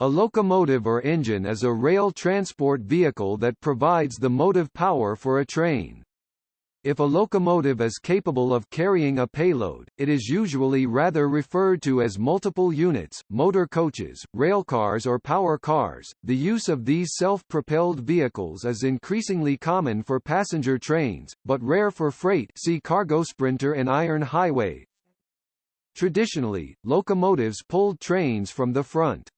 A locomotive or engine is a rail transport vehicle that provides the motive power for a train. If a locomotive is capable of carrying a payload, it is usually rather referred to as multiple units, motor coaches, railcars or power cars. The use of these self-propelled vehicles is increasingly common for passenger trains, but rare for freight see cargo sprinter and iron highway. Traditionally, locomotives pulled trains from the front.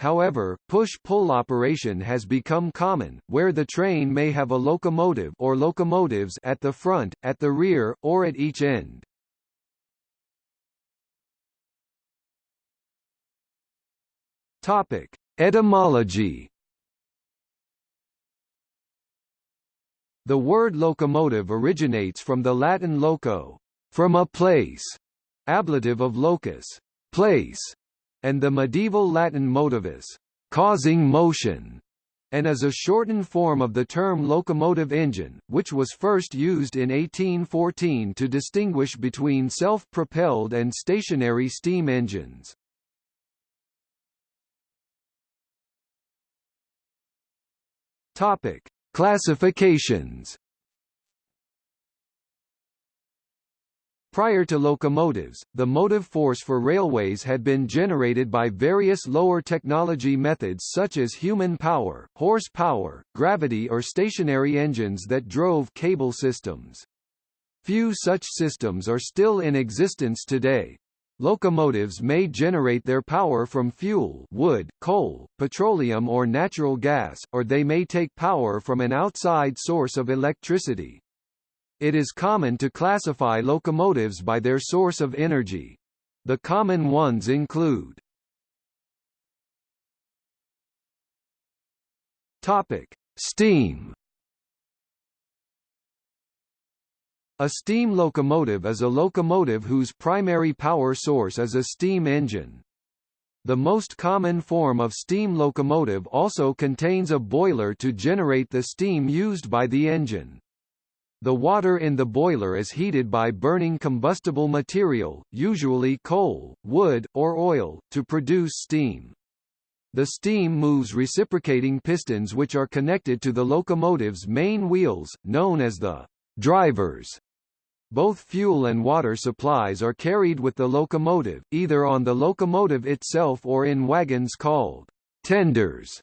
However, push-pull operation has become common, where the train may have a locomotive or locomotives at the front, at the rear, or at each end. Topic: Etymology. The word locomotive originates from the Latin loco, from a place, ablative of locus, place, and the medieval Latin motivus, causing motion, and is a shortened form of the term locomotive engine, which was first used in 1814 to distinguish between self-propelled and stationary steam engines. Topic: Classifications Prior to locomotives, the motive force for railways had been generated by various lower technology methods such as human power, horsepower, gravity or stationary engines that drove cable systems. Few such systems are still in existence today. Locomotives may generate their power from fuel wood, coal, petroleum or natural gas, or they may take power from an outside source of electricity. It is common to classify locomotives by their source of energy. The common ones include Topic: Steam. A steam locomotive is a locomotive whose primary power source is a steam engine. The most common form of steam locomotive also contains a boiler to generate the steam used by the engine. The water in the boiler is heated by burning combustible material, usually coal, wood, or oil, to produce steam. The steam moves reciprocating pistons which are connected to the locomotive's main wheels, known as the drivers. Both fuel and water supplies are carried with the locomotive, either on the locomotive itself or in wagons called tenders,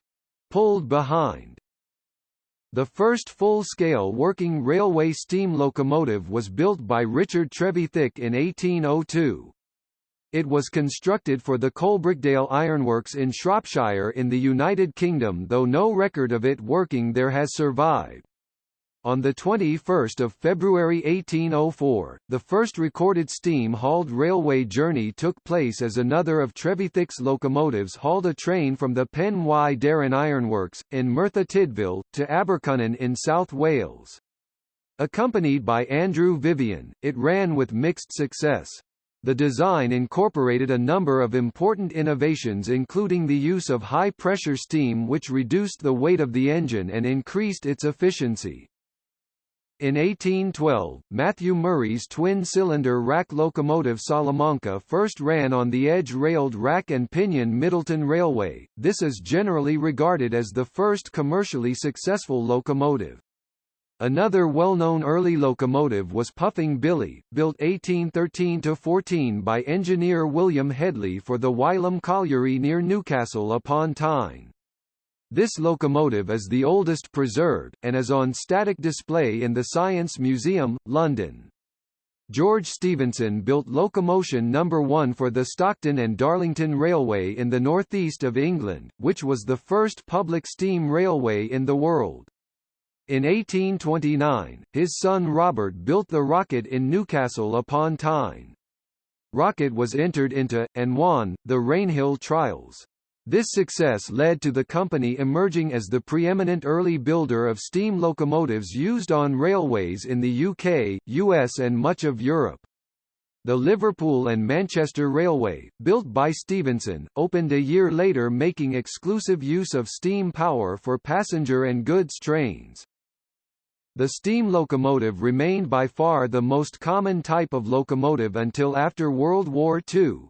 pulled behind. The first full-scale working railway steam locomotive was built by Richard Trevithick in 1802. It was constructed for the Coalbrookdale Ironworks in Shropshire in the United Kingdom though no record of it working there has survived. On 21 February 1804, the first recorded steam-hauled railway journey took place as another of Trevithick's locomotives hauled a train from the Pen y Darren Ironworks, in Merthyr Tydfil, to Abercynon in South Wales. Accompanied by Andrew Vivian, it ran with mixed success. The design incorporated a number of important innovations including the use of high-pressure steam which reduced the weight of the engine and increased its efficiency. In 1812, Matthew Murray's twin-cylinder rack locomotive Salamanca first ran on the edge-railed rack and pinion Middleton Railway. This is generally regarded as the first commercially successful locomotive. Another well-known early locomotive was Puffing Billy, built 1813–14 by engineer William Hedley for the Wylam Colliery near Newcastle upon Tyne. This locomotive is the oldest preserved, and is on static display in the Science Museum, London. George Stephenson built Locomotion No. 1 for the Stockton and Darlington Railway in the northeast of England, which was the first public steam railway in the world. In 1829, his son Robert built the Rocket in Newcastle upon Tyne. Rocket was entered into, and won, the Rainhill trials. This success led to the company emerging as the preeminent early builder of steam locomotives used on railways in the UK, US and much of Europe. The Liverpool and Manchester Railway, built by Stephenson, opened a year later making exclusive use of steam power for passenger and goods trains. The steam locomotive remained by far the most common type of locomotive until after World War II,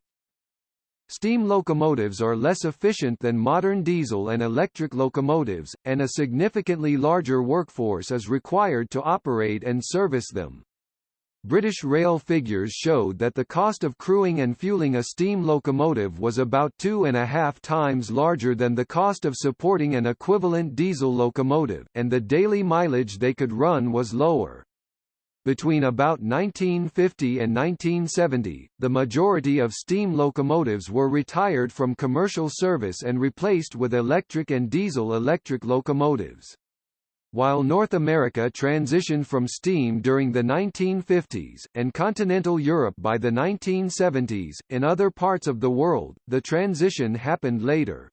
Steam locomotives are less efficient than modern diesel and electric locomotives, and a significantly larger workforce is required to operate and service them. British Rail figures showed that the cost of crewing and fueling a steam locomotive was about two and a half times larger than the cost of supporting an equivalent diesel locomotive, and the daily mileage they could run was lower. Between about 1950 and 1970, the majority of steam locomotives were retired from commercial service and replaced with electric and diesel-electric locomotives. While North America transitioned from steam during the 1950s, and continental Europe by the 1970s, in other parts of the world, the transition happened later.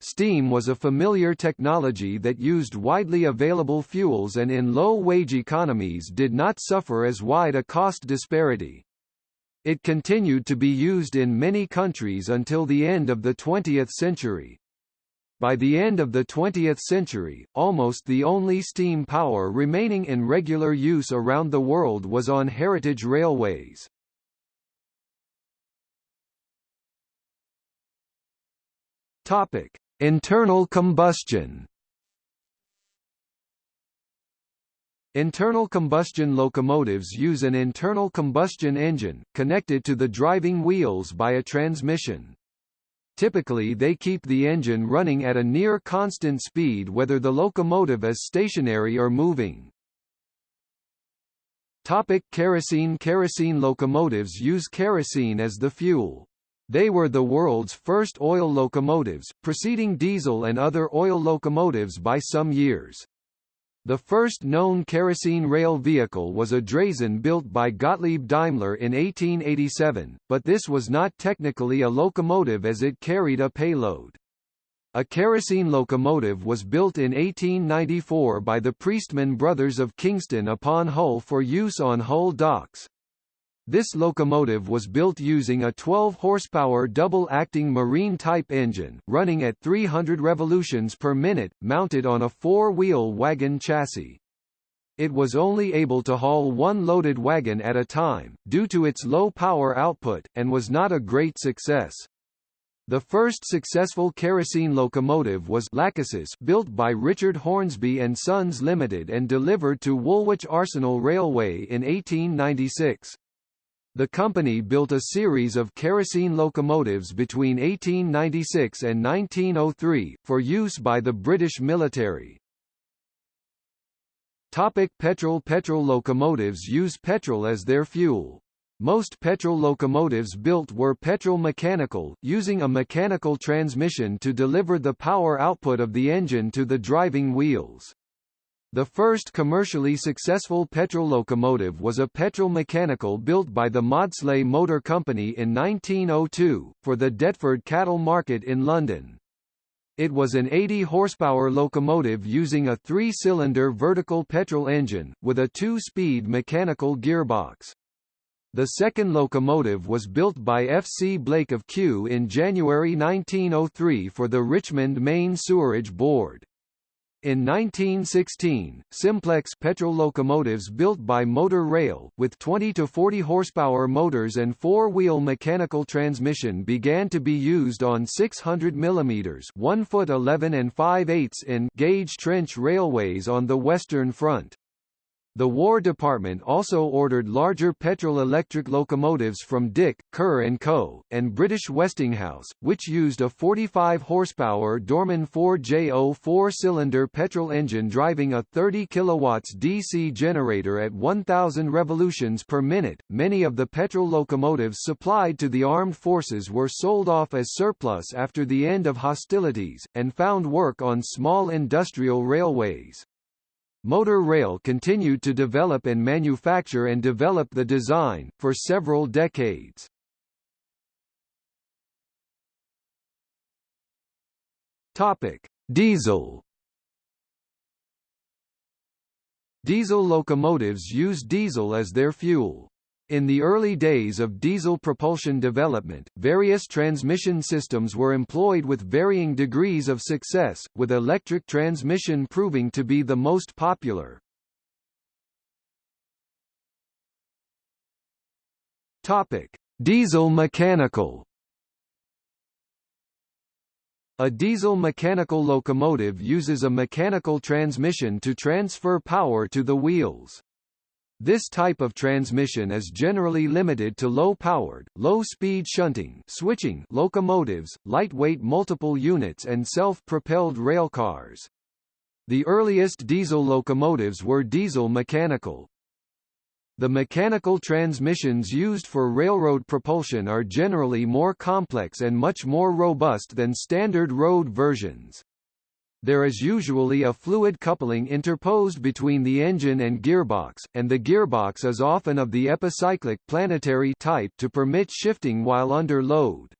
Steam was a familiar technology that used widely available fuels and in low-wage economies did not suffer as wide a cost disparity. It continued to be used in many countries until the end of the 20th century. By the end of the 20th century, almost the only steam power remaining in regular use around the world was on heritage railways. Topic: Internal combustion Internal combustion locomotives use an internal combustion engine, connected to the driving wheels by a transmission. Typically they keep the engine running at a near constant speed whether the locomotive is stationary or moving. Topic kerosene Kerosene locomotives use kerosene as the fuel. They were the world's first oil locomotives, preceding diesel and other oil locomotives by some years. The first known kerosene rail vehicle was a Draisine built by Gottlieb Daimler in 1887, but this was not technically a locomotive as it carried a payload. A kerosene locomotive was built in 1894 by the Priestman brothers of Kingston upon Hull for use on Hull docks. This locomotive was built using a 12-horsepower double-acting marine-type engine, running at 300 revolutions per minute, mounted on a four-wheel wagon chassis. It was only able to haul one loaded wagon at a time, due to its low power output, and was not a great success. The first successful kerosene locomotive was Lachesis built by Richard Hornsby and Sons Limited and delivered to Woolwich Arsenal Railway in 1896. The company built a series of kerosene locomotives between 1896 and 1903, for use by the British military. Topic petrol Petrol locomotives use petrol as their fuel. Most petrol locomotives built were petrol mechanical, using a mechanical transmission to deliver the power output of the engine to the driving wheels. The first commercially successful petrol locomotive was a petrol mechanical built by the Maudslay Motor Company in 1902, for the Deptford cattle market in London. It was an 80-horsepower locomotive using a three-cylinder vertical petrol engine, with a two-speed mechanical gearbox. The second locomotive was built by F. C. Blake of Kew in January 1903 for the Richmond Main Sewerage Board. In 1916, simplex petrol locomotives built by Motor Rail, with 20 to 40 horsepower motors and four-wheel mechanical transmission began to be used on 600 mm 1 foot 11 and 5 eighths in gauge trench railways on the Western Front. The War Department also ordered larger petrol-electric locomotives from Dick, Kerr & Co., and British Westinghouse, which used a 45-horsepower Dorman 4JO four-cylinder petrol engine driving a 30 kW DC generator at 1,000 revolutions per minute. Many of the petrol locomotives supplied to the armed forces were sold off as surplus after the end of hostilities, and found work on small industrial railways. Motor Rail continued to develop and manufacture and develop the design, for several decades. Diesel Diesel locomotives use diesel as their fuel. In the early days of diesel propulsion development, various transmission systems were employed with varying degrees of success, with electric transmission proving to be the most popular. Topic: Diesel mechanical A diesel mechanical locomotive uses a mechanical transmission to transfer power to the wheels. This type of transmission is generally limited to low-powered, low-speed shunting switching locomotives, lightweight multiple units and self-propelled railcars. The earliest diesel locomotives were diesel mechanical. The mechanical transmissions used for railroad propulsion are generally more complex and much more robust than standard road versions. There is usually a fluid coupling interposed between the engine and gearbox, and the gearbox is often of the epicyclic planetary type to permit shifting while under load.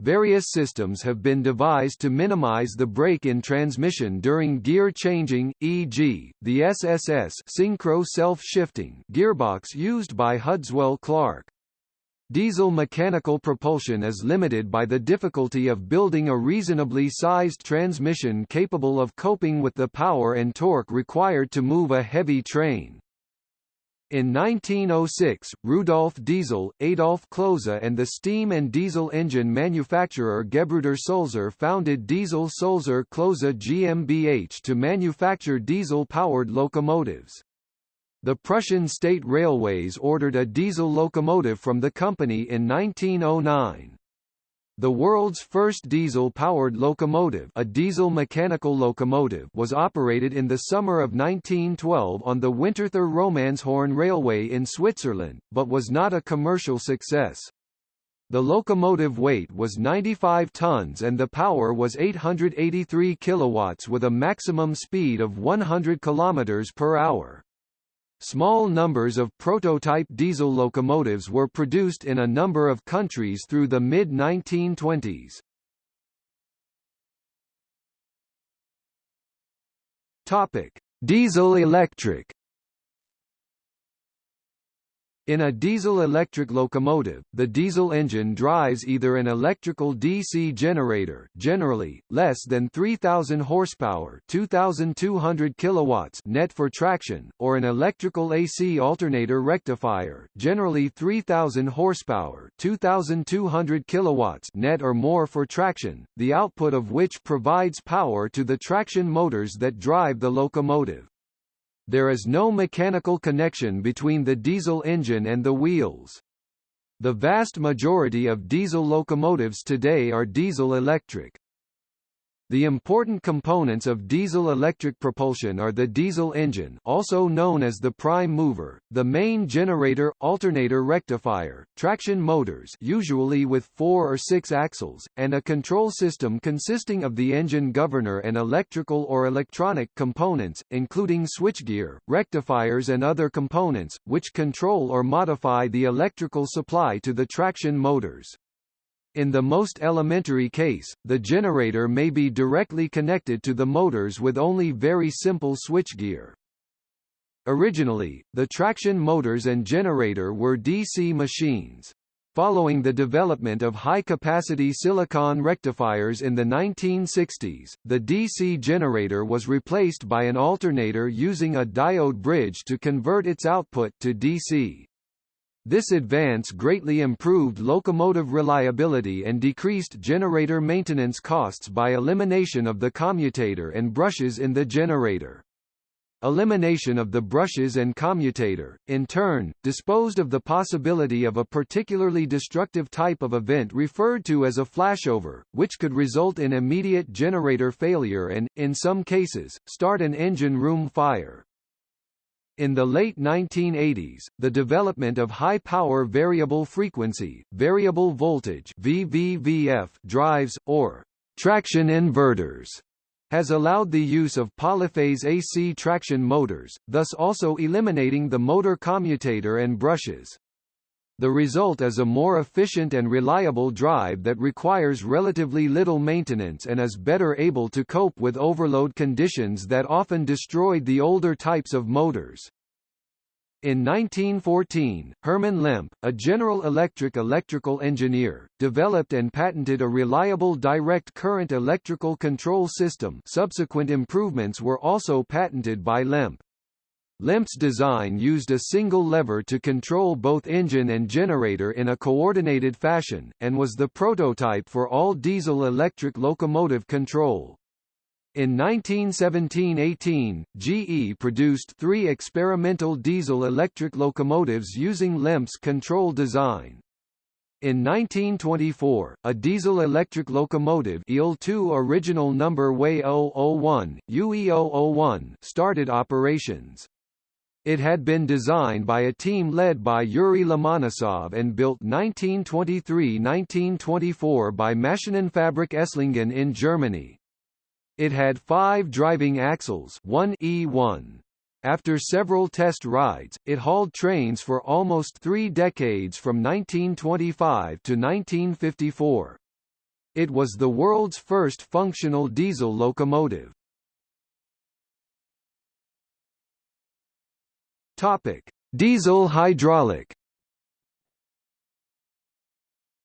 Various systems have been devised to minimize the break in transmission during gear changing, e.g., the SSS synchro self-shifting gearbox used by Hudswell Clarke. Diesel mechanical propulsion is limited by the difficulty of building a reasonably sized transmission capable of coping with the power and torque required to move a heavy train. In 1906, Rudolf Diesel, Adolf Klose and the steam and diesel engine manufacturer Gebruder Sulzer founded Diesel Sulzer Klose GmbH to manufacture diesel-powered locomotives. The Prussian State Railways ordered a diesel locomotive from the company in 1909. The world's first diesel-powered locomotive a diesel mechanical locomotive was operated in the summer of 1912 on the Winterthur Romanshorn Railway in Switzerland, but was not a commercial success. The locomotive weight was 95 tons and the power was 883 kilowatts with a maximum speed of 100 kilometers per hour. Small numbers of prototype diesel locomotives were produced in a number of countries through the mid-1920s. Topic: Diesel-electric in a diesel-electric locomotive, the diesel engine drives either an electrical DC generator generally, less than 3,000 horsepower 2,200 kilowatts net for traction, or an electrical AC alternator rectifier generally 3,000 horsepower 2,200 kilowatts net or more for traction, the output of which provides power to the traction motors that drive the locomotive. There is no mechanical connection between the diesel engine and the wheels. The vast majority of diesel locomotives today are diesel-electric. The important components of diesel-electric propulsion are the diesel engine also known as the prime mover, the main generator, alternator rectifier, traction motors usually with four or six axles, and a control system consisting of the engine governor and electrical or electronic components, including switchgear, rectifiers and other components, which control or modify the electrical supply to the traction motors. In the most elementary case, the generator may be directly connected to the motors with only very simple switchgear. Originally, the traction motors and generator were DC machines. Following the development of high-capacity silicon rectifiers in the 1960s, the DC generator was replaced by an alternator using a diode bridge to convert its output to DC. This advance greatly improved locomotive reliability and decreased generator maintenance costs by elimination of the commutator and brushes in the generator. Elimination of the brushes and commutator, in turn, disposed of the possibility of a particularly destructive type of event referred to as a flashover, which could result in immediate generator failure and, in some cases, start an engine room fire. In the late 1980s, the development of high-power variable frequency, variable voltage VVVF drives, or traction inverters, has allowed the use of polyphase AC traction motors, thus also eliminating the motor commutator and brushes. The result is a more efficient and reliable drive that requires relatively little maintenance and is better able to cope with overload conditions that often destroyed the older types of motors. In 1914, Herman Lemp, a General Electric electrical engineer, developed and patented a reliable direct current electrical control system subsequent improvements were also patented by Lemp. Lemp's design used a single lever to control both engine and generator in a coordinated fashion, and was the prototype for all diesel-electric locomotive control. In 1917–18, GE produced three experimental diesel-electric locomotives using Lemp's control design. In 1924, a diesel-electric locomotive EL2 original number WAY001, UE001 started operations. It had been designed by a team led by Yuri Lomonosov and built 1923–1924 by Maschinenfabrik Esslingen in Germany. It had five driving axles 1 E1. After several test rides, it hauled trains for almost three decades from 1925 to 1954. It was the world's first functional diesel locomotive. Topic: Diesel hydraulic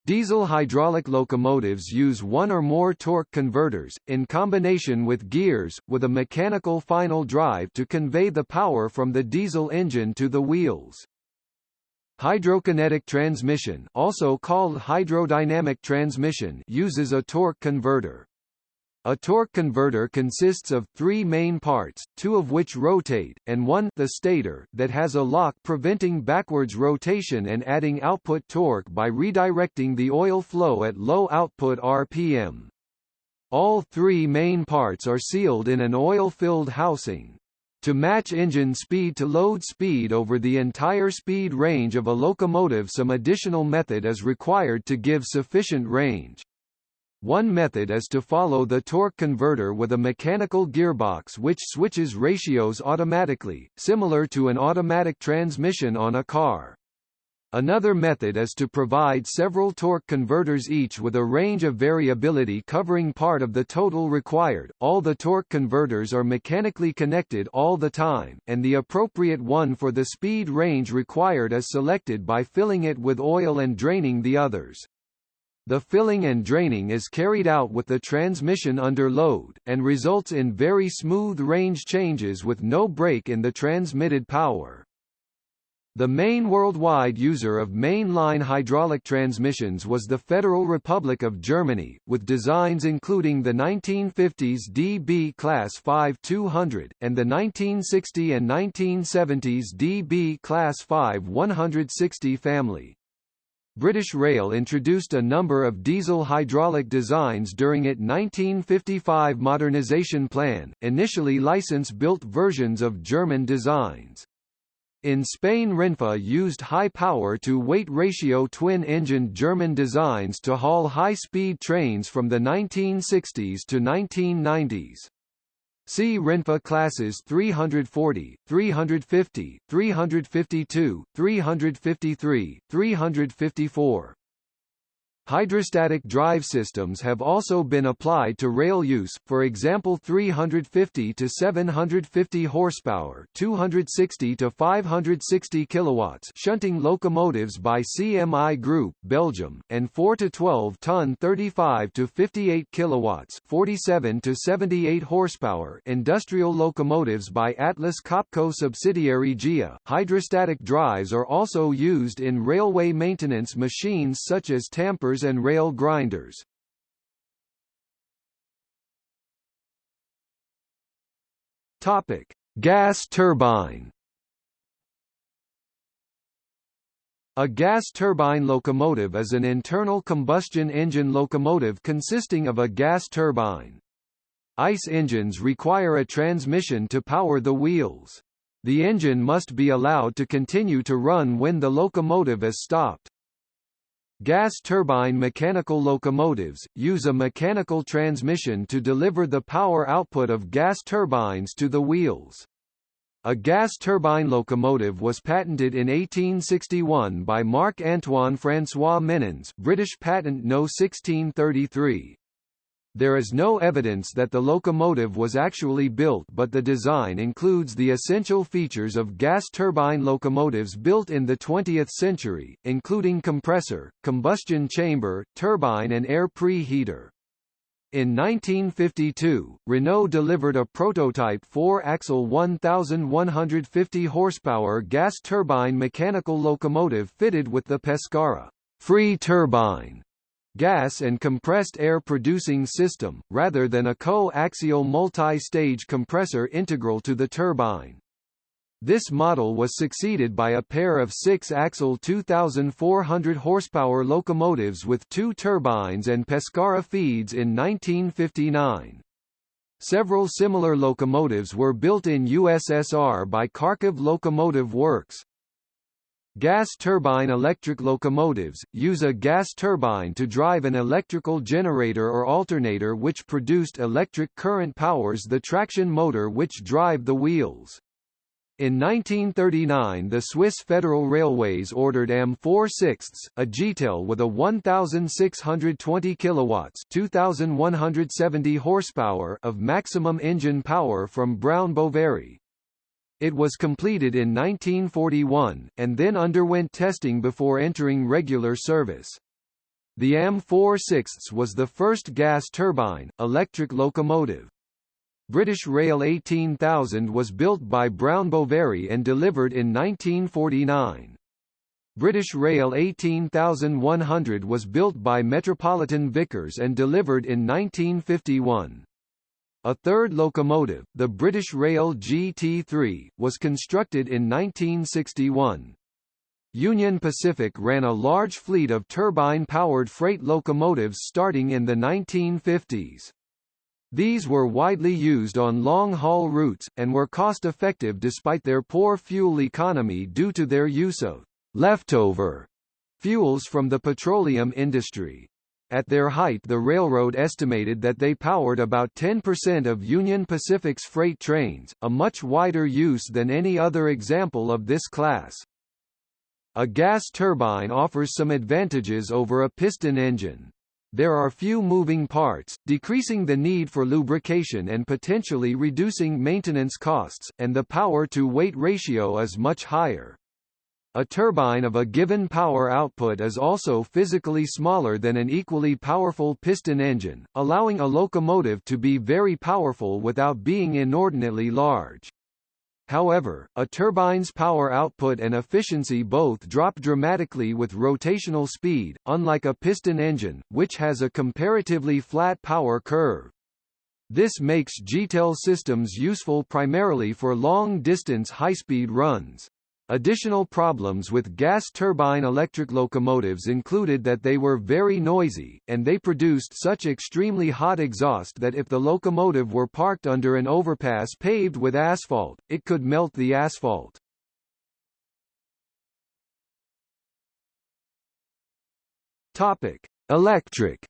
Diesel hydraulic locomotives use one or more torque converters, in combination with gears, with a mechanical final drive to convey the power from the diesel engine to the wheels. Hydrokinetic transmission also called hydrodynamic transmission uses a torque converter. A torque converter consists of three main parts, two of which rotate, and one the stator that has a lock preventing backwards rotation and adding output torque by redirecting the oil flow at low output RPM. All three main parts are sealed in an oil-filled housing. To match engine speed to load speed over the entire speed range of a locomotive some additional method is required to give sufficient range. One method is to follow the torque converter with a mechanical gearbox which switches ratios automatically, similar to an automatic transmission on a car. Another method is to provide several torque converters each with a range of variability covering part of the total required. All the torque converters are mechanically connected all the time, and the appropriate one for the speed range required is selected by filling it with oil and draining the others. The filling and draining is carried out with the transmission under load, and results in very smooth range changes with no break in the transmitted power. The main worldwide user of mainline hydraulic transmissions was the Federal Republic of Germany, with designs including the 1950s DB Class 5200, and the 1960 and 1970s DB Class 5160 family. British Rail introduced a number of diesel hydraulic designs during its 1955 modernisation plan, initially license-built versions of German designs. In Spain Renfe used high power-to-weight ratio twin-engined German designs to haul high-speed trains from the 1960s to 1990s. See Renfe classes 340, 350, 352, 353, 354. Hydrostatic drive systems have also been applied to rail use, for example 350 to 750 horsepower, 260 to 560 kilowatts shunting locomotives by CMI Group, Belgium, and 4 to 12 ton 35 to 58 kilowatts, 47 to 78 horsepower industrial locomotives by Atlas Copco subsidiary GEA. Hydrostatic drives are also used in railway maintenance machines such as and rail grinders. Topic: Gas turbine. A gas turbine locomotive is an internal combustion engine locomotive consisting of a gas turbine. ICE engines require a transmission to power the wheels. The engine must be allowed to continue to run when the locomotive is stopped. Gas turbine mechanical locomotives, use a mechanical transmission to deliver the power output of gas turbines to the wheels. A gas turbine locomotive was patented in 1861 by Marc-Antoine François Menons British Patent No. 1633. There is no evidence that the locomotive was actually built but the design includes the essential features of gas turbine locomotives built in the 20th century, including compressor, combustion chamber, turbine and air preheater. In 1952, Renault delivered a prototype 4-axle 1,150 horsepower gas turbine mechanical locomotive fitted with the Pescara free turbine gas and compressed air producing system, rather than a co-axial multi-stage compressor integral to the turbine. This model was succeeded by a pair of six-axle 2,400 horsepower locomotives with two turbines and Pescara feeds in 1959. Several similar locomotives were built in USSR by Kharkiv Locomotive Works. Gas turbine electric locomotives, use a gas turbine to drive an electrical generator or alternator which produced electric current powers the traction motor which drive the wheels. In 1939 the Swiss Federal Railways ordered M4 sixths, a GTEL with a 1,620 kilowatts 2,170 horsepower of maximum engine power from Brown Boveri. It was completed in 1941, and then underwent testing before entering regular service. The M4 sixths was the first gas turbine, electric locomotive. British Rail 18000 was built by Brown Boveri and delivered in 1949. British Rail 18100 was built by Metropolitan Vickers and delivered in 1951. A third locomotive, the British Rail GT3, was constructed in 1961. Union Pacific ran a large fleet of turbine-powered freight locomotives starting in the 1950s. These were widely used on long-haul routes, and were cost-effective despite their poor fuel economy due to their use of leftover fuels from the petroleum industry. At their height the railroad estimated that they powered about 10% of Union Pacific's freight trains, a much wider use than any other example of this class. A gas turbine offers some advantages over a piston engine. There are few moving parts, decreasing the need for lubrication and potentially reducing maintenance costs, and the power-to-weight ratio is much higher. A turbine of a given power output is also physically smaller than an equally powerful piston engine, allowing a locomotive to be very powerful without being inordinately large. However, a turbine's power output and efficiency both drop dramatically with rotational speed, unlike a piston engine, which has a comparatively flat power curve. This makes GTEL systems useful primarily for long-distance high-speed runs. Additional problems with gas turbine electric locomotives included that they were very noisy, and they produced such extremely hot exhaust that if the locomotive were parked under an overpass paved with asphalt, it could melt the asphalt. Topic: Electric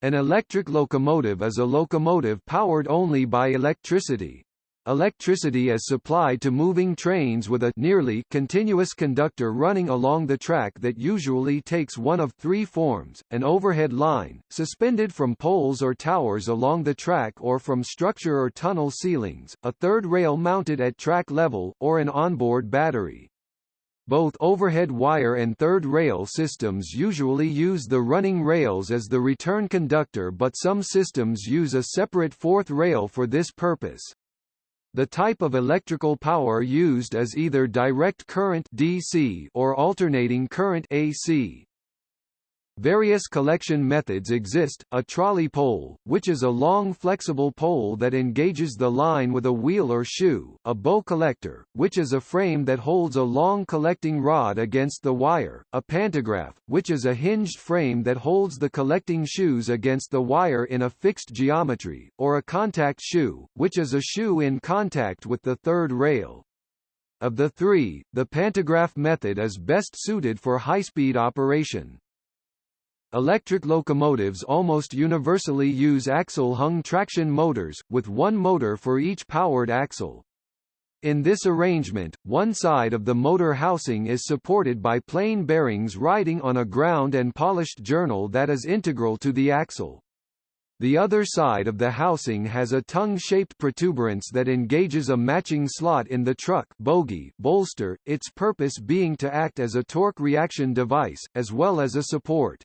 An electric locomotive is a locomotive powered only by electricity, Electricity is supplied to moving trains with a nearly continuous conductor running along the track that usually takes one of three forms, an overhead line, suspended from poles or towers along the track or from structure or tunnel ceilings, a third rail mounted at track level, or an onboard battery. Both overhead wire and third rail systems usually use the running rails as the return conductor but some systems use a separate fourth rail for this purpose. The type of electrical power used is either direct current DC or alternating current AC. Various collection methods exist, a trolley pole, which is a long flexible pole that engages the line with a wheel or shoe, a bow collector, which is a frame that holds a long collecting rod against the wire, a pantograph, which is a hinged frame that holds the collecting shoes against the wire in a fixed geometry, or a contact shoe, which is a shoe in contact with the third rail. Of the three, the pantograph method is best suited for high-speed operation. Electric locomotives almost universally use axle-hung traction motors, with one motor for each powered axle. In this arrangement, one side of the motor housing is supported by plain bearings riding on a ground and polished journal that is integral to the axle. The other side of the housing has a tongue-shaped protuberance that engages a matching slot in the truck bogie bolster, its purpose being to act as a torque reaction device, as well as a support.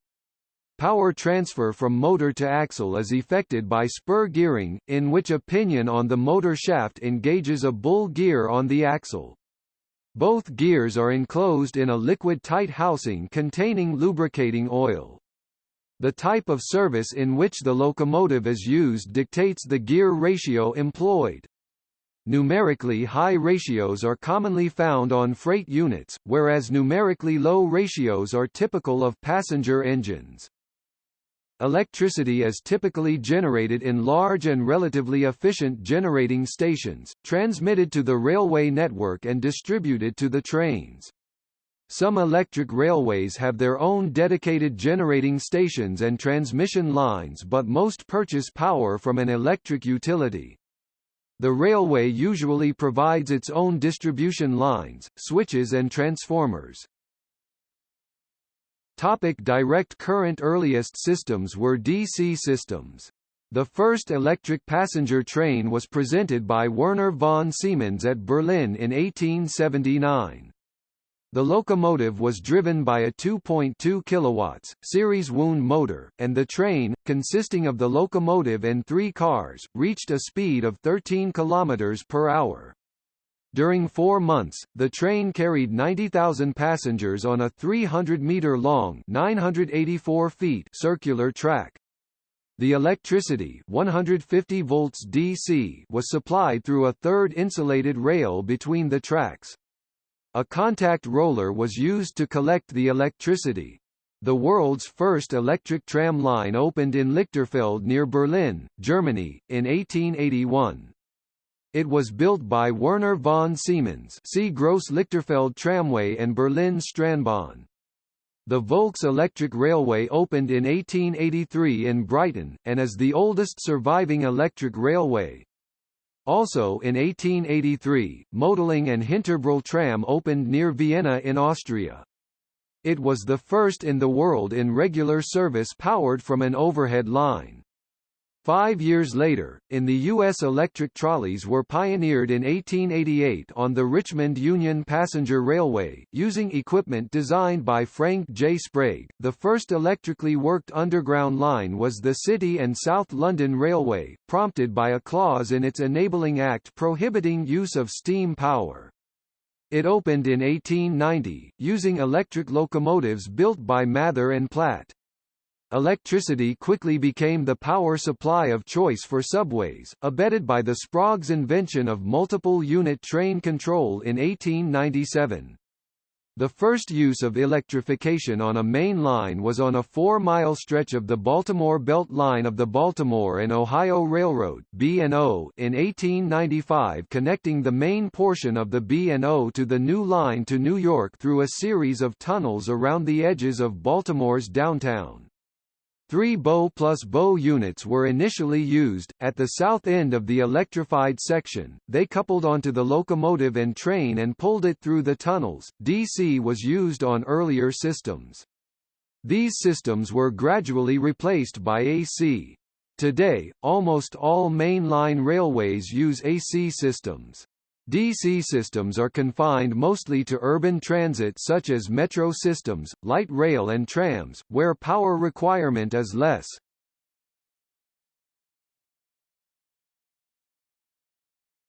Power transfer from motor to axle is effected by spur gearing, in which a pinion on the motor shaft engages a bull gear on the axle. Both gears are enclosed in a liquid-tight housing containing lubricating oil. The type of service in which the locomotive is used dictates the gear ratio employed. Numerically high ratios are commonly found on freight units, whereas numerically low ratios are typical of passenger engines. Electricity is typically generated in large and relatively efficient generating stations, transmitted to the railway network and distributed to the trains. Some electric railways have their own dedicated generating stations and transmission lines but most purchase power from an electric utility. The railway usually provides its own distribution lines, switches and transformers. Topic direct current Earliest systems were DC systems. The first electric passenger train was presented by Werner von Siemens at Berlin in 1879. The locomotive was driven by a 2.2 kW, series wound motor, and the train, consisting of the locomotive and three cars, reached a speed of 13 km per hour. During four months, the train carried 90,000 passengers on a 300-metre-long 984 feet circular track. The electricity 150 volts DC was supplied through a third insulated rail between the tracks. A contact roller was used to collect the electricity. The world's first electric tram line opened in Lichterfelde near Berlin, Germany, in 1881. It was built by Werner von Siemens see Gross Lichterfelde Tramway and Berlin Straßenbahn. The Volks Electric Railway opened in 1883 in Brighton, and is the oldest surviving electric railway. Also in 1883, Mödling and Hinterbrühl tram opened near Vienna in Austria. It was the first in the world in regular service powered from an overhead line. Five years later, in the U.S. electric trolleys were pioneered in 1888 on the Richmond Union Passenger Railway, using equipment designed by Frank J. Sprague. The first electrically worked underground line was the City and South London Railway, prompted by a clause in its Enabling Act prohibiting use of steam power. It opened in 1890, using electric locomotives built by Mather and Platt. Electricity quickly became the power supply of choice for subways, abetted by the Sprague's invention of multiple-unit train control in 1897. The first use of electrification on a main line was on a four-mile stretch of the Baltimore Belt Line of the Baltimore and Ohio Railroad B&O in 1895 connecting the main portion of the B&O to the new line to New York through a series of tunnels around the edges of Baltimore's downtown. Three bow plus bow units were initially used. At the south end of the electrified section, they coupled onto the locomotive and train and pulled it through the tunnels. DC was used on earlier systems. These systems were gradually replaced by AC. Today, almost all mainline railways use AC systems. DC systems are confined mostly to urban transit such as metro systems, light rail and trams, where power requirement is less.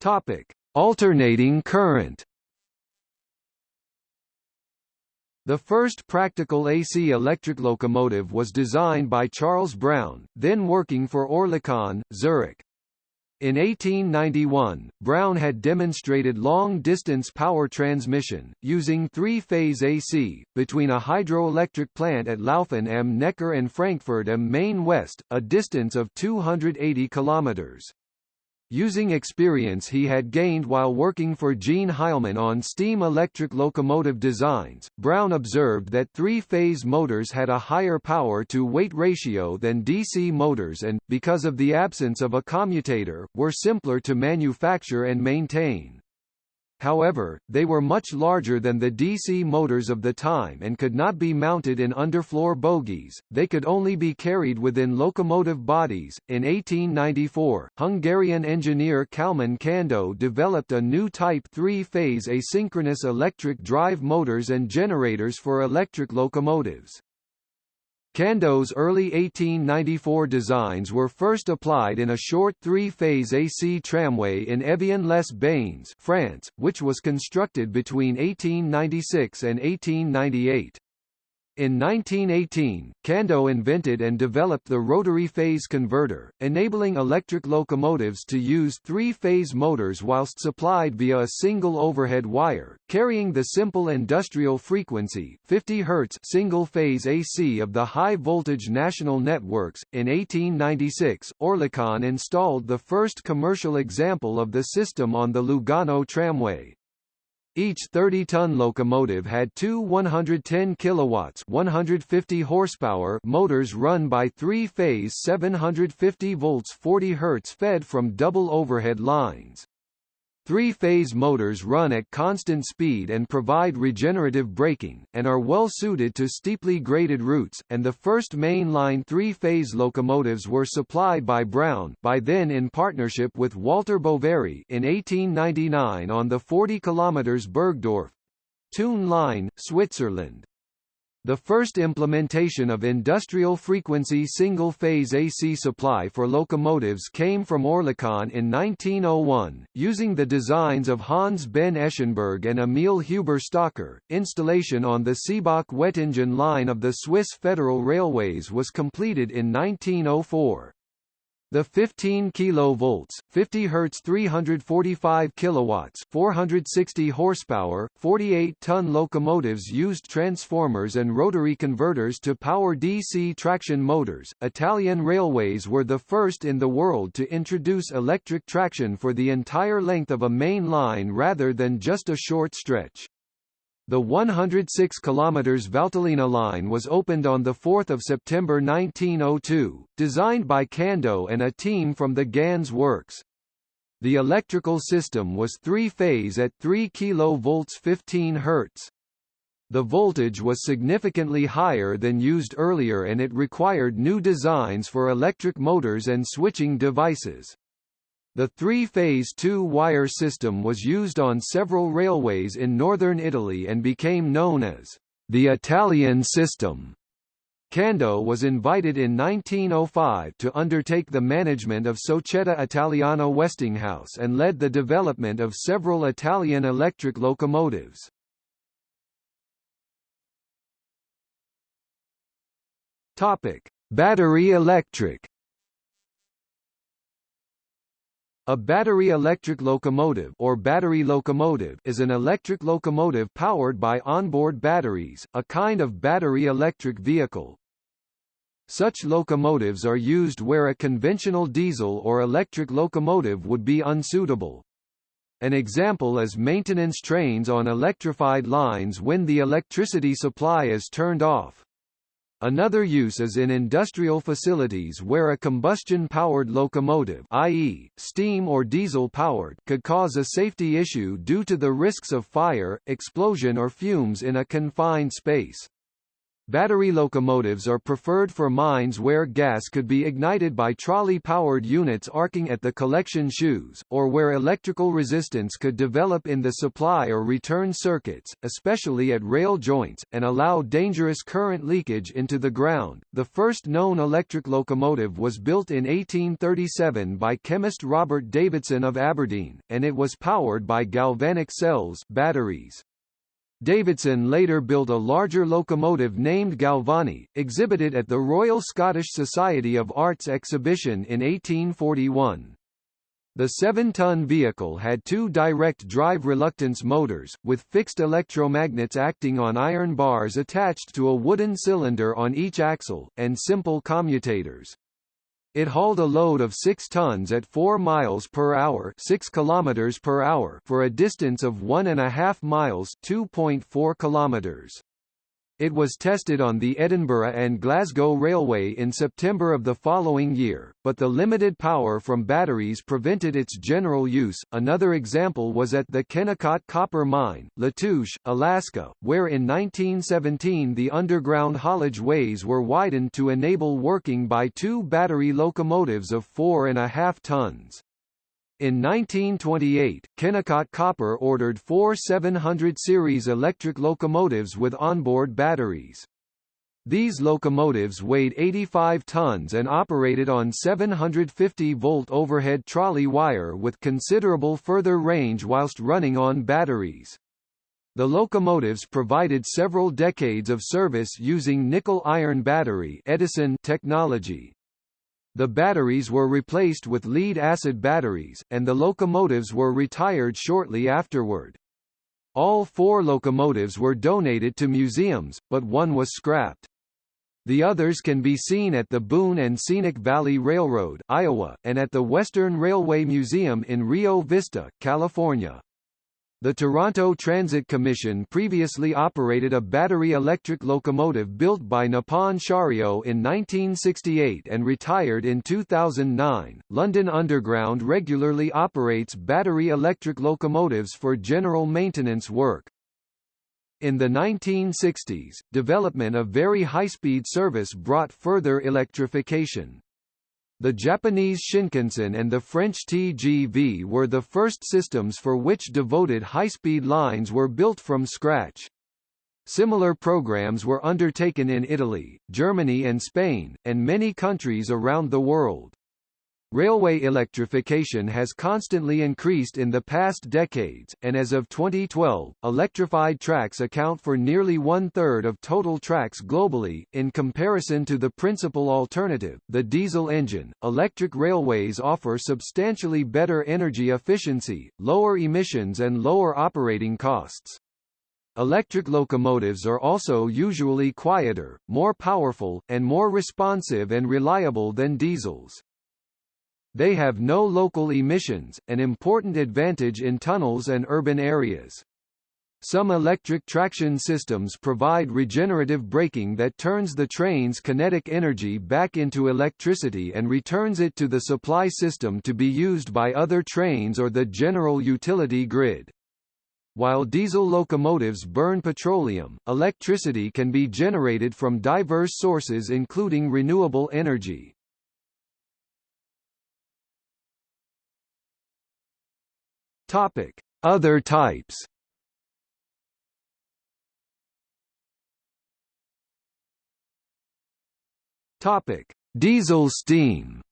Topic: Alternating current. The first practical AC electric locomotive was designed by Charles Brown, then working for Oerlikon, Zurich. In 1891, Brown had demonstrated long-distance power transmission, using three-phase AC, between a hydroelectric plant at Lauffen am Neckar and Frankfurt am Main West, a distance of 280 kilometers. Using experience he had gained while working for Jean Heilmann on steam-electric locomotive designs, Brown observed that three-phase motors had a higher power-to-weight ratio than DC motors and, because of the absence of a commutator, were simpler to manufacture and maintain. However, they were much larger than the DC motors of the time and could not be mounted in underfloor bogies, they could only be carried within locomotive bodies. In 1894, Hungarian engineer Kalman Kandó developed a new type three-phase asynchronous electric drive motors and generators for electric locomotives. Kandó's early 1894 designs were first applied in a short three-phase AC tramway in Evian-les-Bains, France, which was constructed between 1896 and 1898. In 1918, Kandó invented and developed the rotary phase converter, enabling electric locomotives to use three-phase motors whilst supplied via a single overhead wire, carrying the simple industrial frequency 50 Hz single-phase AC of the high-voltage national networks. In 1896, Oerlikon installed the first commercial example of the system on the Lugano tramway. Each 30-ton locomotive had two 110 kilowatts 150 horsepower motors run by three-phase 750 volts 40 Hz fed from double overhead lines. Three-phase motors run at constant speed and provide regenerative braking, and are well suited to steeply graded routes, and the first main-line three-phase locomotives were supplied by Brown by then in partnership with Walter Boveri in 1899 on the 40 km Burgdorf—Thun line, Switzerland. The first implementation of industrial frequency single-phase AC supply for locomotives came from Oerlikon in 1901, using the designs of Hans Behn Eschenburg and Emil Huber Stockar. Installation on the Seebach Wettingen line of the Swiss Federal Railways was completed in 1904. The 15 kV, 50 Hz 345 kW, 460 horsepower, 48-ton locomotives used transformers and rotary converters to power DC traction motors. Italian railways were the first in the world to introduce electric traction for the entire length of a main line rather than just a short stretch. The 106 km Valtellina line was opened on 4 September 1902, designed by Kandó and a team from the Ganz works. The electrical system was three-phase at 3 kV 15 Hz. The voltage was significantly higher than used earlier and it required new designs for electric motors and switching devices. The three-phase two-wire system was used on several railways in northern Italy and became known as the Italian system. Kandó was invited in 1905 to undertake the management of Società Italiana Westinghouse and led the development of several Italian electric locomotives. Topic: Battery electric A battery electric locomotive or battery locomotive is an electric locomotive powered by onboard batteries, a kind of battery electric vehicle. Such locomotives are used where a conventional diesel or electric locomotive would be unsuitable. An example is maintenance trains on electrified lines when the electricity supply is turned off. Another use is in industrial facilities where a combustion-powered locomotive i.e., steam or diesel-powered could cause a safety issue due to the risks of fire, explosion or fumes in a confined space. Battery locomotives are preferred for mines where gas could be ignited by trolley-powered units arcing at the collection shoes, or where electrical resistance could develop in the supply or return circuits, especially at rail joints, and allow dangerous current leakage into the ground. The first known electric locomotive was built in 1837 by chemist Robert Davidson of Aberdeen, and it was powered by galvanic cells batteries. Davidson later built a larger locomotive named Galvani, exhibited at the Royal Scottish Society of Arts exhibition in 1841. The 7-ton vehicle had two direct drive reluctance motors, with fixed electromagnets acting on iron bars attached to a wooden cylinder on each axle, and simple commutators. It hauled a load of 6 tons at 4 miles per hour, 6 kilometers per hour for a distance of 1.5 miles, 2.4 kilometers. It was tested on the Edinburgh and Glasgow Railway in September of the following year, but the limited power from batteries prevented its general use. Another example was at the Kennecott Copper Mine, Latouche, Alaska, where in 1917 the underground haulage ways were widened to enable working by two battery locomotives of four and a half tons. In 1928, Kennecott Copper ordered four 700 series electric locomotives with onboard batteries. These locomotives weighed 85 tons and operated on 750-volt overhead trolley wire with considerable further range whilst running on batteries. The locomotives provided several decades of service using nickel-iron battery Edison technology. The batteries were replaced with lead-acid batteries, and the locomotives were retired shortly afterward. All four locomotives were donated to museums, but one was scrapped. The others can be seen at the Boone and Scenic Valley Railroad, Iowa, and at the Western Railway Museum in Rio Vista, California. The Toronto Transit Commission previously operated a battery electric locomotive built by Nippon Sharyo in 1968 and retired in 2009. London Underground regularly operates battery electric locomotives for general maintenance work. In the 1960s, development of very high-speed service brought further electrification. The Japanese Shinkansen and the French TGV were the first systems for which devoted high-speed lines were built from scratch. Similar programs were undertaken in Italy, Germany and Spain, and many countries around the world. Railway electrification has constantly increased in the past decades, and as of 2012, electrified tracks account for nearly one-third of total tracks globally. In comparison to the principal alternative, the diesel engine, electric railways offer substantially better energy efficiency, lower emissions and lower operating costs. Electric locomotives are also usually quieter, more powerful, and more responsive and reliable than diesels. They have no local emissions, an important advantage in tunnels and urban areas. Some electric traction systems provide regenerative braking that turns the train's kinetic energy back into electricity and returns it to the supply system to be used by other trains or the general utility grid. While diesel locomotives burn petroleum, electricity can be generated from diverse sources including renewable energy. Topic: Other types. Topic: Diesel steam.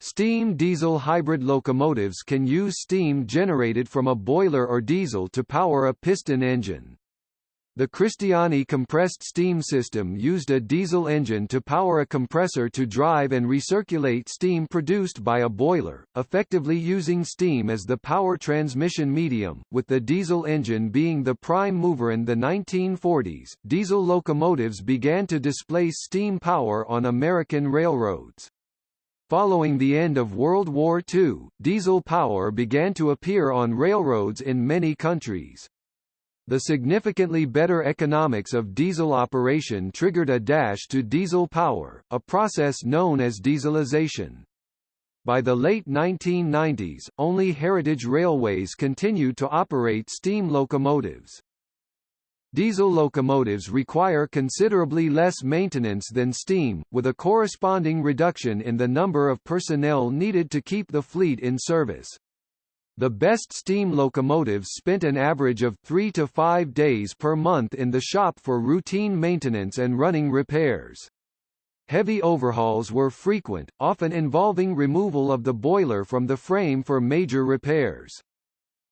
Steam diesel hybrid locomotives can use steam generated from a boiler or diesel to power a piston engine. The Cristiani compressed steam system used a diesel engine to power a compressor to drive and recirculate steam produced by a boiler, effectively using steam as the power transmission medium, with the diesel engine being the prime mover in the 1940s. Diesel locomotives began to displace steam power on American railroads. Following the end of World War II, diesel power began to appear on railroads in many countries. The significantly better economics of diesel operation triggered a dash to diesel power, a process known as dieselization. By the late 1990s, only heritage railways continued to operate steam locomotives. Diesel locomotives require considerably less maintenance than steam, with a corresponding reduction in the number of personnel needed to keep the fleet in service. The best steam locomotives spent an average of three to five days per month in the shop for routine maintenance and running repairs. Heavy overhauls were frequent, often involving removal of the boiler from the frame for major repairs.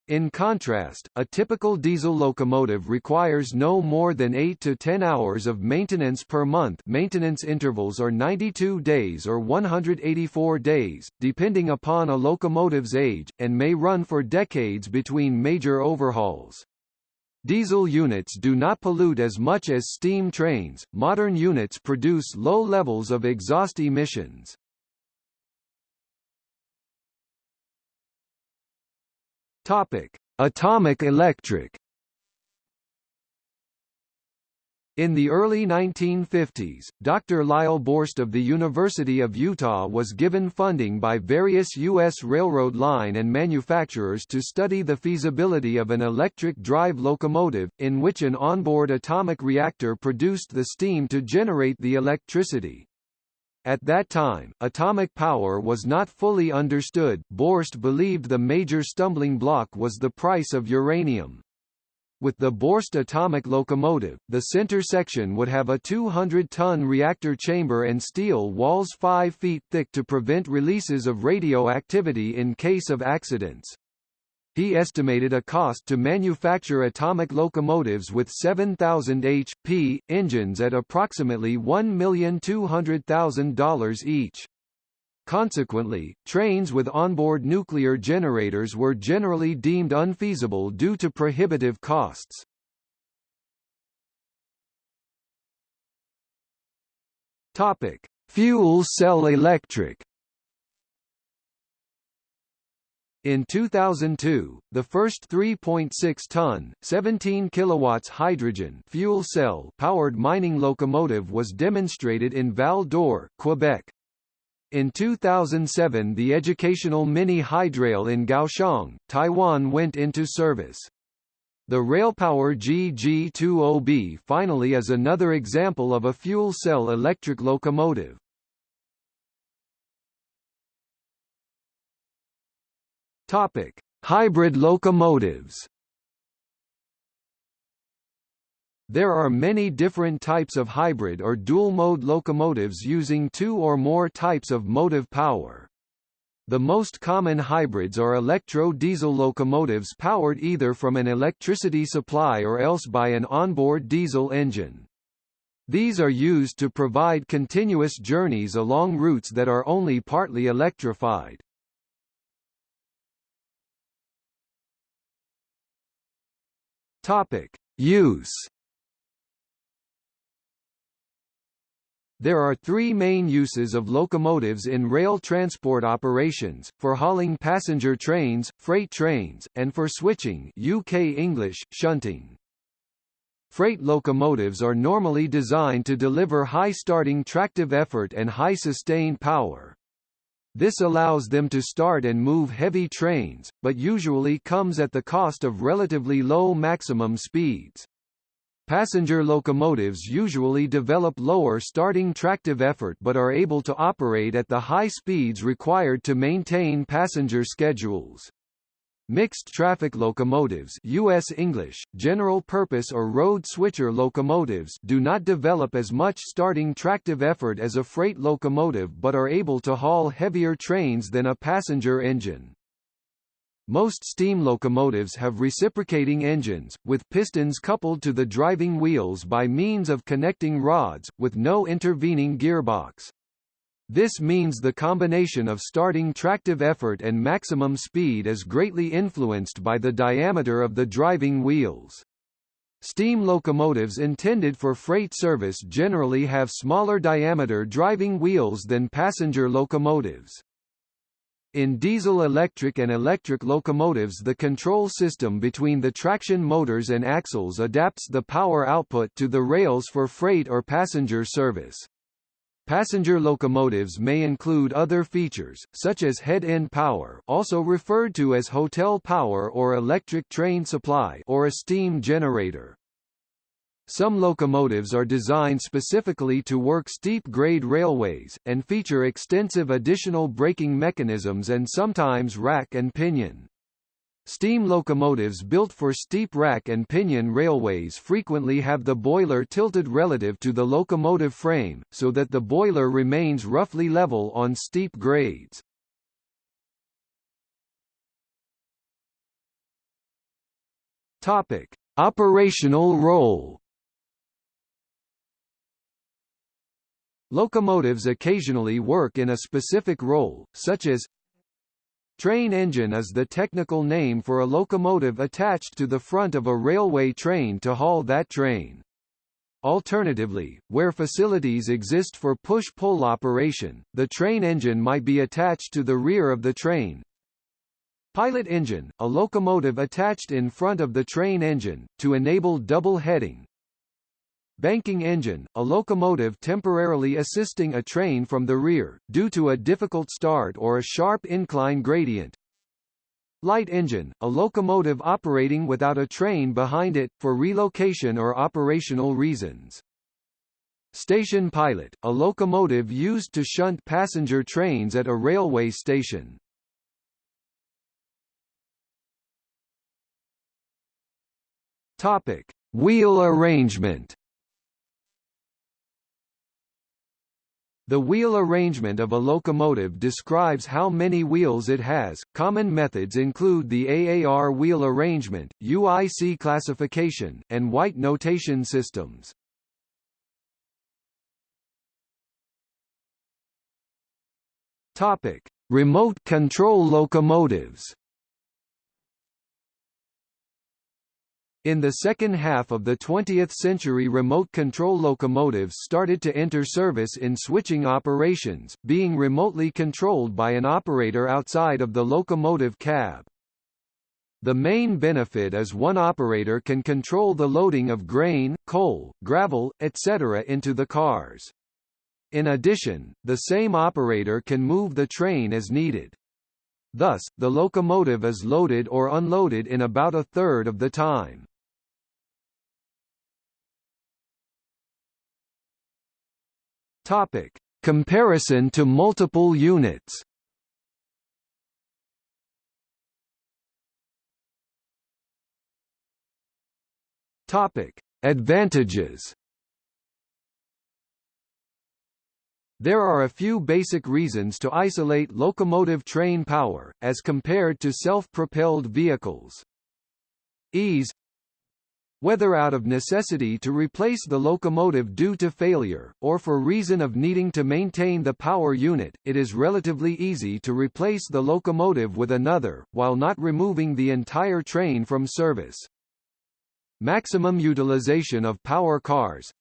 In contrast, a typical diesel locomotive requires no more than 8 to 10 hours of maintenance per month maintenance intervals are 92 days or 184 days, depending upon a locomotive's age, and may run for decades between major overhauls. Diesel units do not pollute as much as steam trains. Modern units produce low levels of exhaust emissions. Topic: Atomic electric. In the early 1950s, Dr. Lyle Borst of the University of Utah was given funding by various U.S. railroad line and manufacturers to study the feasibility of an electric drive locomotive, in which an onboard atomic reactor produced the steam to generate the electricity. At that time, atomic power was not fully understood. Borst believed the major stumbling block was the price of uranium. With the Borst atomic locomotive, the center section would have a 200-ton reactor chamber and steel walls 5 feet thick to prevent releases of radioactivity in case of accidents. He estimated a cost to manufacture atomic locomotives with 7,000 HP engines at approximately $1,200,000 each. Consequently, trains with onboard nuclear generators were generally deemed unfeasible due to prohibitive costs. Topic: Fuel cell electric In 2002, the first 3.6-ton, 17 kilowatts hydrogen fuel cell powered mining locomotive was demonstrated in Val d'Or, Quebec. In 2007 the educational mini hydrail in Kaohsiung, Taiwan went into service. The RailPower GG20B finally is another example of a fuel cell electric locomotive. Topic: Hybrid locomotives. There are many different types of hybrid or dual-mode locomotives using two or more types of motive power. The most common hybrids are electro-diesel locomotives powered either from an electricity supply or else by an onboard diesel engine. These are used to provide continuous journeys along routes that are only partly electrified. Topic: Use There are three main uses of locomotives in rail transport operations, for hauling passenger trains, freight trains, and for switching UK English, shunting. Freight locomotives are normally designed to deliver high starting tractive effort and high sustained power. This allows them to start and move heavy trains, but usually comes at the cost of relatively low maximum speeds. Passenger locomotives usually develop lower starting tractive effort but are able to operate at the high speeds required to maintain passenger schedules. Mixed traffic locomotives US English, general purpose or road switcher locomotives do not develop as much starting tractive effort as a freight locomotive but are able to haul heavier trains than a passenger engine. Most steam locomotives have reciprocating engines, with pistons coupled to the driving wheels by means of connecting rods, with no intervening gearbox. This means the combination of starting tractive effort and maximum speed is greatly influenced by the diameter of the driving wheels. Steam locomotives intended for freight service generally have smaller diameter driving wheels than passenger locomotives. In diesel-electric and electric locomotives the control system between the traction motors and axles adapts the power output to the rails for freight or passenger service. Passenger locomotives may include other features, such as head-end power also referred to as hotel power or electric train supply or a steam generator. Some locomotives are designed specifically to work steep-grade railways, and feature extensive additional braking mechanisms and sometimes rack and pinion. Steam locomotives built for steep rack and pinion railways frequently have the boiler tilted relative to the locomotive frame, so that the boiler remains roughly level on steep grades. Topic: Operational role. Locomotives occasionally work in a specific role, such as Train engine is the technical name for a locomotive attached to the front of a railway train to haul that train. Alternatively, where facilities exist for push-pull operation, the train engine might be attached to the rear of the train. Pilot engine, a locomotive attached in front of the train engine, to enable double heading, Banking engine, a locomotive temporarily assisting a train from the rear, due to a difficult start or a sharp incline gradient. Light engine, a locomotive operating without a train behind it, for relocation or operational reasons. Station pilot, a locomotive used to shunt passenger trains at a railway station. Topic: Wheel arrangement. The wheel arrangement of a locomotive describes how many wheels it has. Common methods include the AAR wheel arrangement, UIC classification, and White notation systems. Topic: Remote control locomotives. In the second half of the 20th century remote control locomotives started to enter service in switching operations, being remotely controlled by an operator outside of the locomotive cab. The main benefit is one operator can control the loading of grain, coal, gravel, etc. into the cars. In addition, the same operator can move the train as needed. Thus, the locomotive is loaded or unloaded in about a third of the time. Topic: Comparison to multiple units. Topic: Advantages. There are a few basic reasons to isolate locomotive train power, as compared to self-propelled vehicles. Ease whether out of necessity to replace the locomotive due to failure, or for reason of needing to maintain the power unit, it is relatively easy to replace the locomotive with another, while not removing the entire train from service. Maximum utilization of power cars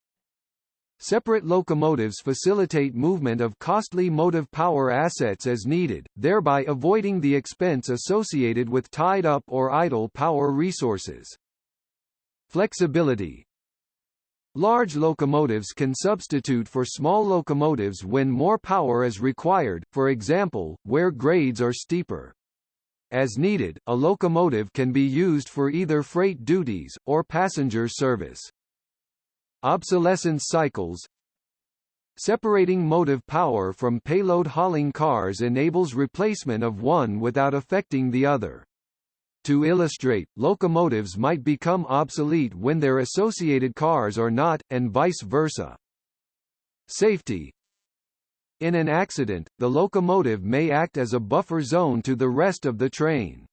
Separate locomotives facilitate movement of costly motive power assets as needed, thereby avoiding the expense associated with tied-up or idle power resources. Flexibility Large locomotives can substitute for small locomotives when more power is required, for example, where grades are steeper. As needed, a locomotive can be used for either freight duties, or passenger service. Obsolescence cycles Separating motive power from payload hauling cars enables replacement of one without affecting the other. To illustrate, locomotives might become obsolete when their associated cars are not, and vice versa. Safety In an accident, the locomotive may act as a buffer zone to the rest of the train.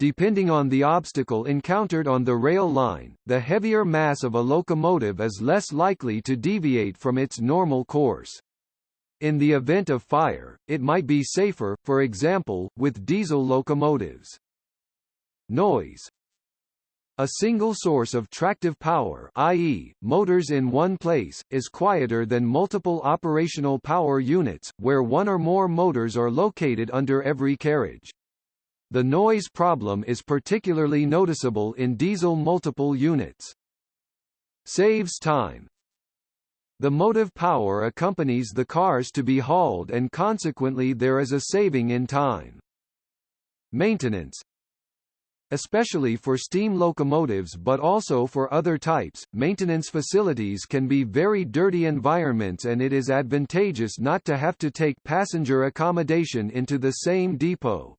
Depending on the obstacle encountered on the rail line, the heavier mass of a locomotive is less likely to deviate from its normal course. In the event of fire, it might be safer, for example, with diesel locomotives. Noise a single source of tractive power i.e., motors in one place, is quieter than multiple operational power units, where one or more motors are located under every carriage. The noise problem is particularly noticeable in diesel multiple units. Saves time. The motive power accompanies the cars to be hauled and consequently there is a saving in time. Maintenance Especially for steam locomotives but also for other types, maintenance facilities can be very dirty environments and it is advantageous not to have to take passenger accommodation into the same depot.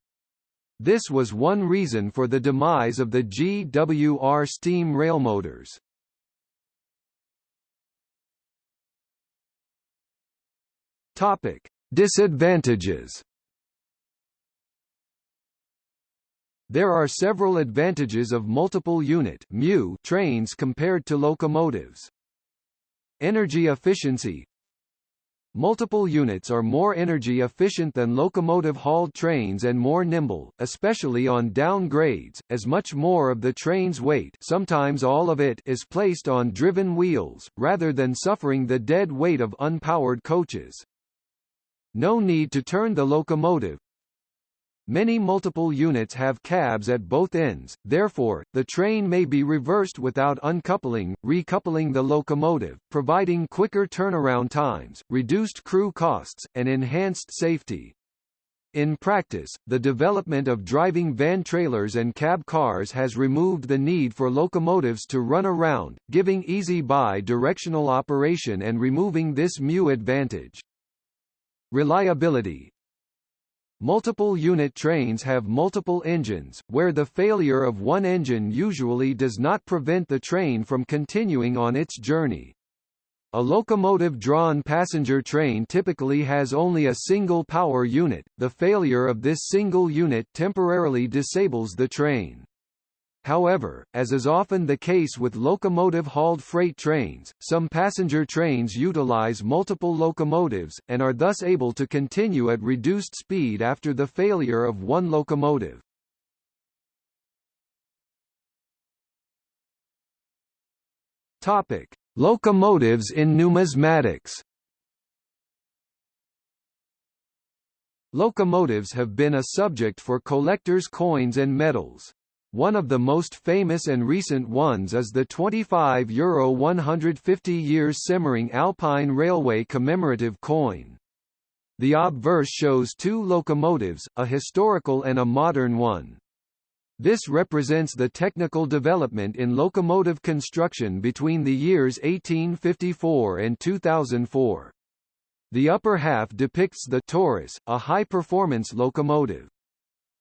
This was one reason for the demise of the GWR steam railmotors. Topic: Disadvantages There are several advantages of multiple unit mu trains compared to locomotives. Energy efficiency Multiple units are more energy efficient than locomotive-hauled trains and more nimble, especially on down grades, as much more of the train's weight sometimes all of it is placed on driven wheels, rather than suffering the dead weight of unpowered coaches. No need to turn the locomotive, Many multiple units have cabs at both ends, therefore, the train may be reversed without uncoupling, recoupling the locomotive, providing quicker turnaround times, reduced crew costs, and enhanced safety. In practice, the development of driving van trailers and cab cars has removed the need for locomotives to run around, giving easy bi-directional operation and removing this mu advantage. Reliability Multiple unit trains have multiple engines, where the failure of one engine usually does not prevent the train from continuing on its journey. A locomotive-drawn passenger train typically has only a single power unit, the failure of this single unit temporarily disables the train. However, as is often the case with locomotive-hauled freight trains, some passenger trains utilize multiple locomotives, and are thus able to continue at reduced speed after the failure of one locomotive. Topic. Locomotives in numismatics Locomotives have been a subject for collectors' coins and medals. One of the most famous and recent ones is the 25 euro 150 years Semmering Alpine Railway commemorative coin. The obverse shows two locomotives, a historical and a modern one. This represents the technical development in locomotive construction between the years 1854 and 2004. The upper half depicts the Taurus, a high-performance locomotive.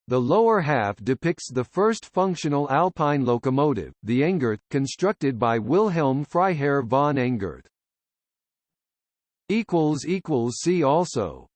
The lower half depicts the first functional Alpine locomotive, the Engerth, constructed by Wilhelm Freiherr von Engerth. See also